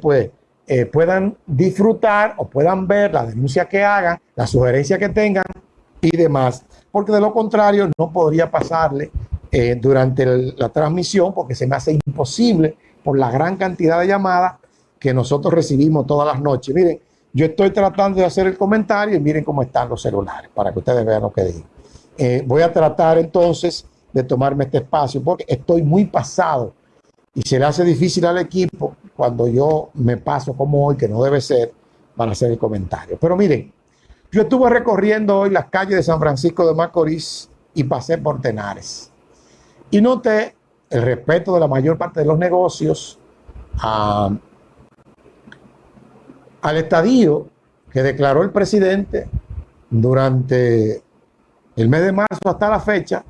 pues puedan disfrutar o puedan ver la denuncia que hagan, la sugerencia que tengan y demás. Porque de lo contrario no podría pasarle eh, durante la transmisión porque se me hace imposible por la gran cantidad de llamadas que nosotros recibimos todas las noches. Miren, yo estoy tratando de hacer el comentario y miren cómo están los celulares para que ustedes vean lo que digo. Eh, voy a tratar entonces de tomarme este espacio porque estoy muy pasado y se le hace difícil al equipo cuando yo me paso como hoy, que no debe ser, para hacer el comentario. Pero miren, yo estuve recorriendo hoy las calles de San Francisco de Macorís y pasé por Tenares. Y noté el respeto de la mayor parte de los negocios al estadio que declaró el presidente durante el mes de marzo hasta la fecha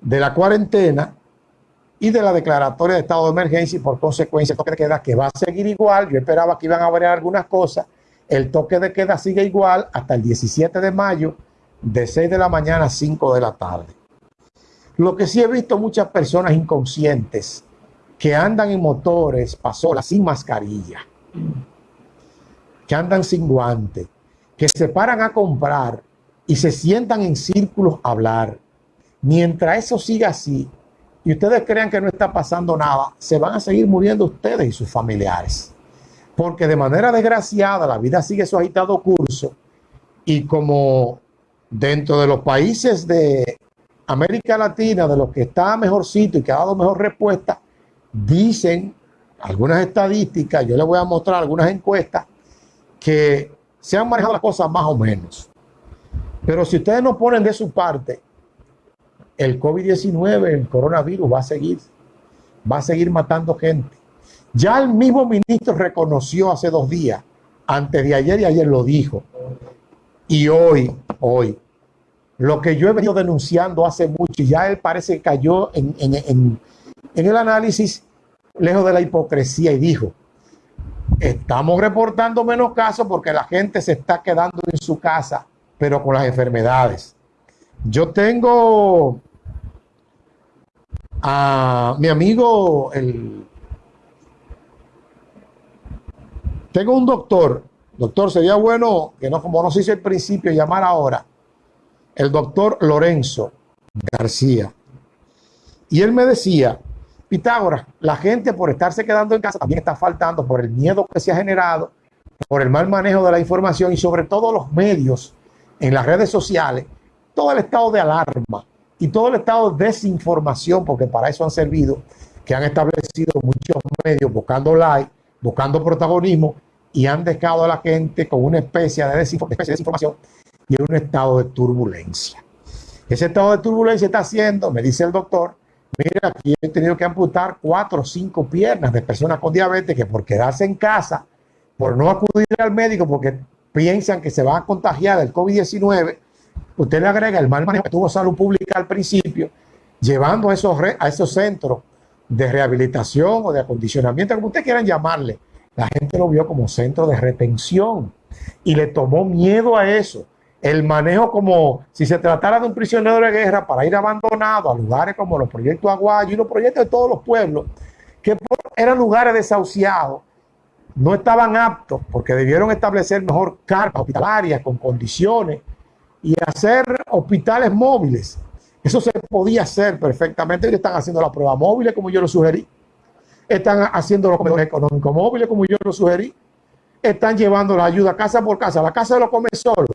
de la cuarentena y de la declaratoria de estado de emergencia y por consecuencia el toque de queda que va a seguir igual. Yo esperaba que iban a variar algunas cosas. El toque de queda sigue igual hasta el 17 de mayo de 6 de la mañana a 5 de la tarde. Lo que sí he visto muchas personas inconscientes que andan en motores, pasolas, sin mascarilla, que andan sin guante, que se paran a comprar y se sientan en círculos a hablar. Mientras eso siga así, y ustedes crean que no está pasando nada, se van a seguir muriendo ustedes y sus familiares. Porque de manera desgraciada la vida sigue su agitado curso y como dentro de los países de América Latina, de los que está mejorcito y que ha dado mejor respuesta, dicen algunas estadísticas, yo les voy a mostrar algunas encuestas, que se han manejado las cosas más o menos. Pero si ustedes no ponen de su parte el COVID-19, el coronavirus va a seguir, va a seguir matando gente. Ya el mismo ministro reconoció hace dos días, antes de ayer y ayer lo dijo. Y hoy, hoy, lo que yo he venido denunciando hace mucho, y ya él parece que cayó en, en el análisis lejos de la hipocresía y dijo, estamos reportando menos casos porque la gente se está quedando en su casa, pero con las enfermedades. Yo tengo a mi amigo, el... tengo un doctor, doctor, sería bueno que no, como no se hizo al principio, llamar ahora, el doctor Lorenzo García. Y él me decía, Pitágoras, la gente por estarse quedando en casa también está faltando por el miedo que se ha generado, por el mal manejo de la información y sobre todo los medios en las redes sociales, todo el estado de alarma y todo el estado de desinformación, porque para eso han servido, que han establecido muchos medios buscando like, buscando protagonismo y han dejado a la gente con una especie de, desinformación y en un estado de turbulencia. Ese estado de turbulencia está haciendo, me dice el doctor, mira, aquí he tenido que amputar cuatro o cinco piernas de personas con diabetes que por quedarse en casa, por no acudir al médico porque piensan que se van a contagiar del COVID-19, usted le agrega el mal manejo que tuvo salud pública al principio, llevando a esos, centros de rehabilitación o de acondicionamiento, como ustedes quieran llamarle. La gente lo vio como centro de retención y le tomó miedo a eso. El manejo como si se tratara de un prisionero de guerra para ir abandonado a lugares como los proyectos Aguayo y los proyectos de todos los pueblos, que eran lugares desahuciados, no estaban aptos porque debieron establecer mejor carpas hospitalarias con condiciones y hacer hospitales móviles. Eso se podía hacer perfectamente. Están haciendo la prueba móviles como yo lo sugerí. Están haciendo los comedores económicos móviles como yo lo sugerí. Están llevando la ayuda casa por casa. La casa lo come solo.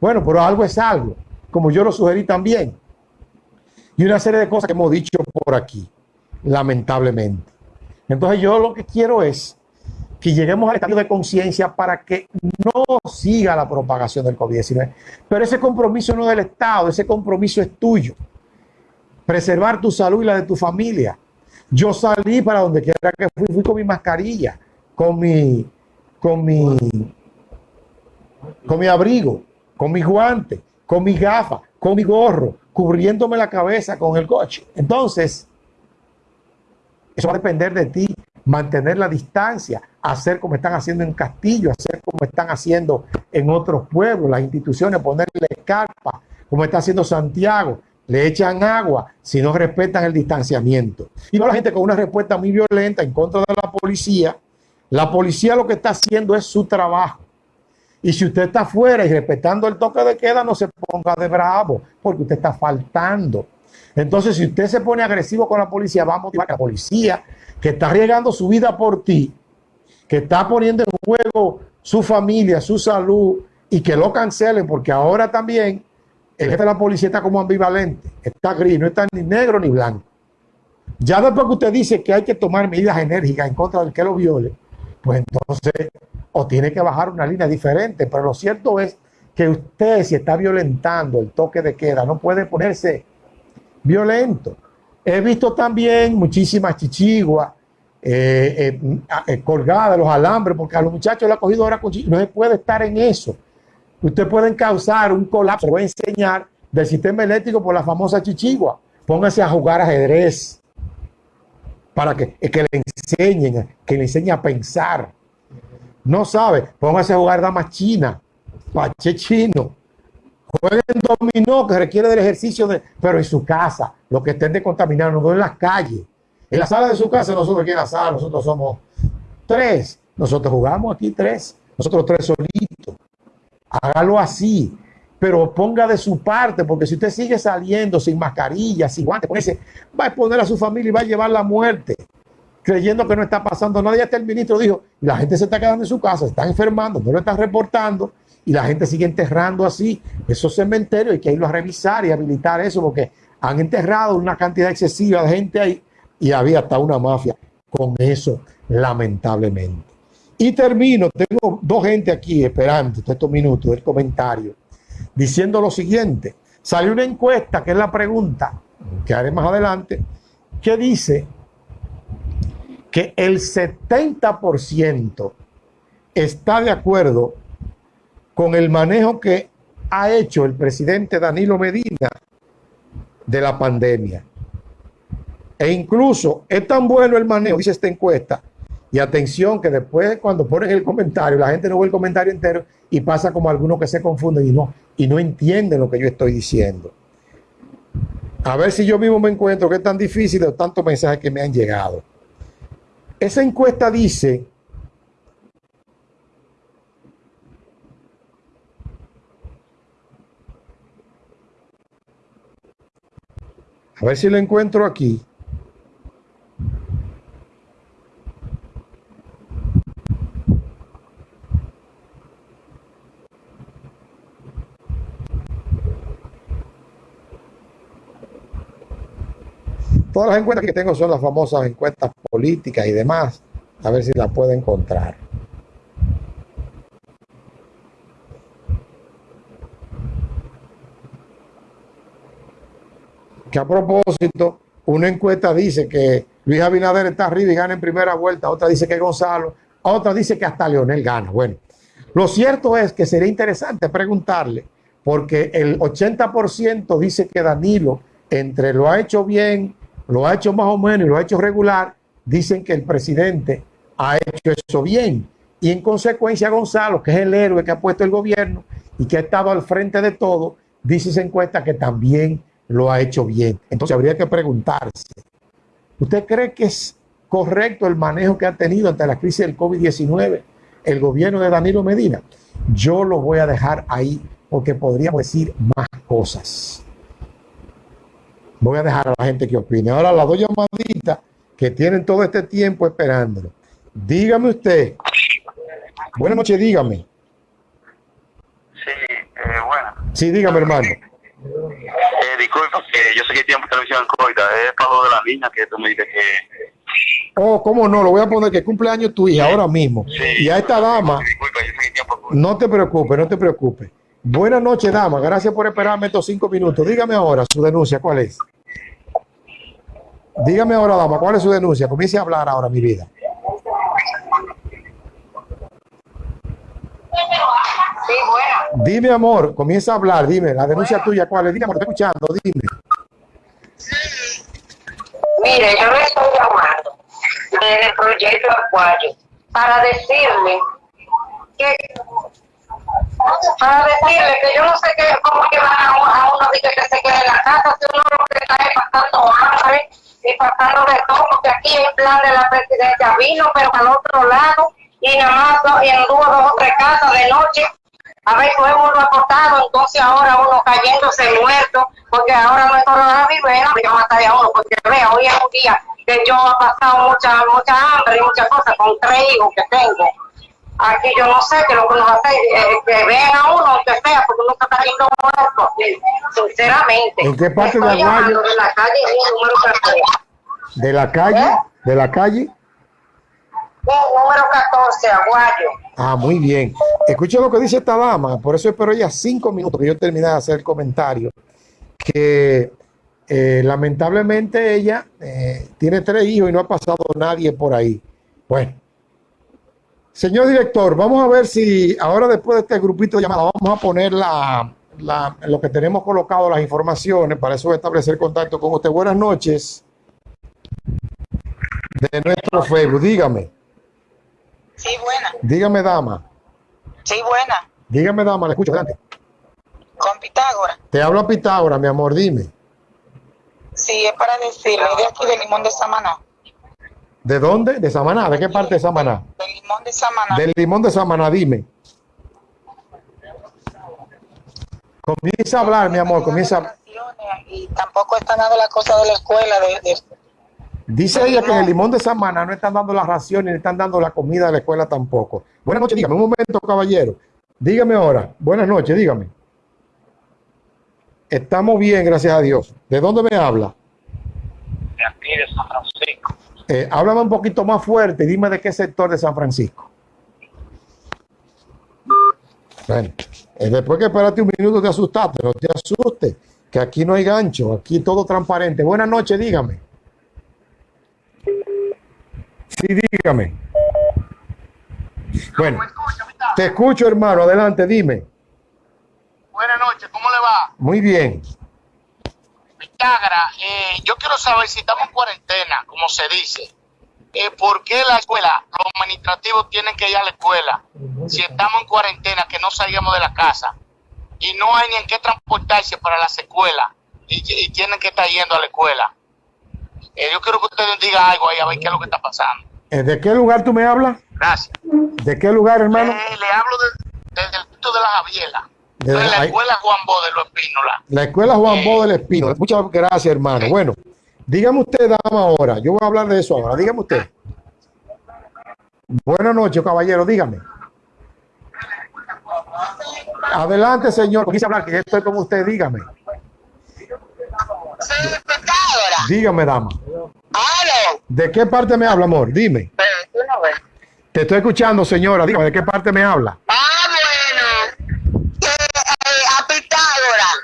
Bueno, pero algo es algo, como yo lo sugerí también. Y una serie de cosas que hemos dicho por aquí, lamentablemente. Entonces yo lo que quiero es que lleguemos al estado de conciencia para que no siga la propagación del COVID-19. Pero ese compromiso no es del Estado, ese compromiso es tuyo. Preservar tu salud y la de tu familia. Yo salí para donde quiera que fui, fui con mi mascarilla, con mi, con mi, con mi abrigo, con mi guante, con mi gafa, con mi gorro, cubriéndome la cabeza con el coche. Entonces, eso va a depender de ti mantener la distancia, hacer como están haciendo en Castillo, hacer como están haciendo en otros pueblos, las instituciones, ponerle carpa, como está haciendo Santiago, le echan agua si no respetan el distanciamiento. Y no la gente con una respuesta muy violenta en contra de la policía. La policía lo que está haciendo es su trabajo. Y si usted está afuera y respetando el toque de queda, no se ponga de bravo, porque usted está faltando. Entonces, si usted se pone agresivo con la policía, vamos a la policía que está arriesgando su vida por ti, que está poniendo en juego su familia, su salud, y que lo cancelen, porque ahora también el jefe de la policía está como ambivalente, está gris, no está ni negro ni blanco. Ya después que usted dice que hay que tomar medidas enérgicas en contra del que lo viole, pues entonces o tiene que bajar una línea diferente. Pero lo cierto es que usted si está violentando el toque de queda no puede ponerse violento. He visto también muchísimas chichiguas eh, eh, eh, colgadas de los alambres porque a los muchachos le ha cogido ahora con No se puede estar en eso. Usted pueden causar un colapso, voy a enseñar, del sistema eléctrico por la famosa chichigua. Póngase a jugar ajedrez para que, que le enseñen, que le enseñen a pensar. No sabe, póngase a jugar damas china, pache chino. Jueguen dominó, que requiere del ejercicio, de, pero en su casa, lo que estén contaminando, no en las calles. En la sala de su casa, nosotros aquí en la sala, nosotros somos tres. Nosotros jugamos aquí tres, nosotros tres solitos hágalo así, pero ponga de su parte, porque si usted sigue saliendo sin mascarilla, sin guantes, va a exponer a su familia y va a llevar la muerte, creyendo que no está pasando nada. Ya hasta el ministro dijo, la gente se está quedando en su casa, se están enfermando, no lo están reportando, y la gente sigue enterrando así esos cementerios, hay que irlo a revisar y habilitar eso, porque han enterrado una cantidad excesiva de gente ahí, y había hasta una mafia con eso, lamentablemente. Y termino, tengo dos gente aquí esperando estos minutos del comentario, diciendo lo siguiente. Salió una encuesta, que es la pregunta que haré más adelante, que dice que el 70% está de acuerdo con el manejo que ha hecho el presidente Danilo Medina de la pandemia. E incluso es tan bueno el manejo, dice esta encuesta, y atención que después cuando ponen el comentario, la gente no ve el comentario entero y pasa como algunos que se confunden y no, y no entienden lo que yo estoy diciendo. A ver si yo mismo me encuentro que es tan difícil de tantos mensajes que me han llegado. Esa encuesta dice A ver si lo encuentro aquí. Todas las encuestas que tengo son las famosas encuestas políticas y demás. A ver si las puedo encontrar. Que a propósito, una encuesta dice que Luis Abinader está arriba y gana en primera vuelta, otra dice que Gonzalo, otra dice que hasta Leonel gana. Bueno, lo cierto es que sería interesante preguntarle, porque el 80% dice que Danilo, entre lo ha hecho bien lo ha hecho más o menos y lo ha hecho regular, dicen que el presidente ha hecho eso bien. Y en consecuencia Gonzalo, que es el héroe que ha puesto el gobierno y que ha estado al frente de todo, dice esa encuesta que también lo ha hecho bien. Entonces habría que preguntarse, ¿usted cree que es correcto el manejo que ha tenido ante la crisis del COVID-19 el gobierno de Danilo Medina? Yo lo voy a dejar ahí porque podríamos decir más cosas. Voy a dejar a la gente que opine. Ahora las dos llamaditas que tienen todo este tiempo esperándolo. Dígame usted. Buenas noches, dígame. Sí, eh, bueno. Sí, dígame, hermano. Eh, disculpa, que yo sé que tiempo televisión coita, es para de la niña que tú me dices que... Oh, ¿cómo no? Lo voy a poner que cumpleaños tu hija ahora mismo. y a esta dama... Disculpa, yo sé que tiempo... No te preocupes, no te preocupes. Buenas noches, dama. Gracias por esperarme estos cinco minutos. Dígame ahora su denuncia, ¿cuál es? Dígame ahora, dama, ¿cuál es su denuncia? Comience a hablar ahora, mi vida. Sí, bueno. Dime, amor, comienza a hablar, dime, la denuncia tuya, ¿cuál es? Dígame, estoy escuchando, dime. Mire, yo le estoy llamando desde el proyecto Acuario para decirle que para decirle que yo no sé qué, cómo que van a, a uno que se quede en la casa, si hambre pasando de todo, porque aquí el plan de la presidencia vino, pero al otro lado, y nada más y anduvo dos o tres casas de noche, a ver, fue uno acostado, entonces ahora uno cayéndose muerto, porque ahora no es coronavirus, venga, yo mataré a uno, porque vea, hoy es un día que yo he pasado mucha, mucha hambre y muchas cosas con tres hijos que tengo. Aquí yo no sé qué es lo que nos hace, eh, que vean a uno, aunque sea, porque uno está yendo muerto, sinceramente. ¿En qué parte de de la calle número 14. De la calle, de la calle. Sí, número 14, Aguayo. Ah, muy bien. Escucha lo que dice esta dama, por eso espero ya cinco minutos que yo termine de hacer el comentario, que eh, lamentablemente ella eh, tiene tres hijos y no ha pasado nadie por ahí. Bueno, señor director, vamos a ver si ahora después de este grupito de llamadas vamos a poner la, la- lo que tenemos colocado, las informaciones, para eso establecer contacto con usted. Buenas noches de nuestro Facebook, dígame, Sí, buena. dígame dama. Sí, buena. Dígame, dama, le escucho adelante. Con Pitágoras. Te habla Pitágoras, mi amor, dime. Sí, es para decirle de aquí de Limón de Samaná. ¿De dónde? ¿De Samaná? ¿De qué parte de Samaná? De Limón de Samaná. Del limón de Samaná, dime. Comienza a hablar, mi amor, comienza a... Y tampoco está nada la cosa de la escuela. De, de- Dice ella que en el limón de Samaná no están dando las raciones ni están dando la comida de la escuela tampoco. Buenas noches, dígame, un momento, caballero. Dígame ahora. Buenas noches, dígame. Estamos bien, gracias a Dios. ¿De dónde me habla? De aquí, de San Francisco. Eh, háblame un poquito más fuerte y dime de qué sector de San Francisco. Bueno, eh, después que esperaste un minuto te asustaste, no te asustes, que aquí no hay gancho, aquí todo transparente. Buenas noches, dígame. Sí, dígame. Bueno, te escucho, hermano, adelante, dime. Buenas noches, ¿cómo le va? Muy bien. Pitágara, eh, yo quiero saber si estamos en cuarentena, como se dice. Eh, ¿Por qué la escuela, los administrativos tienen que ir a la escuela? Si estamos en cuarentena, que no salgamos de la casa y no hay ni en qué transportarse para las escuelas y, y tienen que estar yendo a la escuela. Eh, yo quiero que ustedes digan algo ahí a ver qué es lo que está pasando. Eh, ¿De qué lugar tú me hablas? Gracias. ¿De qué lugar, hermano? Eh, le hablo de- desde el punto de la Javiela. De- de la escuela Juan Bo de los Espínola. La escuela Juan Bo del Espino. Muchas gracias, hermano. Bueno, dígame usted, dama, ahora. Yo voy a hablar de eso ahora. Dígame usted. Buenas noches, caballero. Dígame. Adelante, señor. Quise hablar, que yo estoy con usted. Dígame. Sí, Pitágoras. Dígame, dama. ¡Halo! ¿De qué parte me habla, amor? Dime. Pero tú no ves. Te estoy escuchando, señora. Dígame, ¿de qué parte me habla? Ah, bueno. Que eh, a Pitágoras.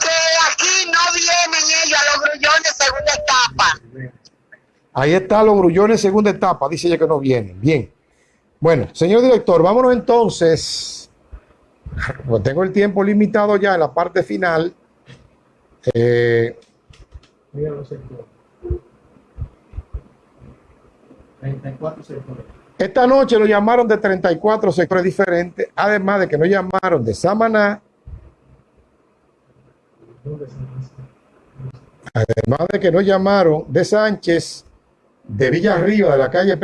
Que aquí no vienen ellos a los grullones segunda etapa. Ahí están los grullones, segunda etapa. Dice ella que no vienen. Bien. Bueno, señor director, vámonos entonces. Pues tengo el tiempo limitado ya en la parte final. Eh, Mira los sectores. 34 sectores. esta noche lo llamaron de 34 sectores diferentes, además de que nos llamaron de Samaná, ¿Dónde San Francisco? además de que nos llamaron de Sánchez, de Villa Arriba, de la calle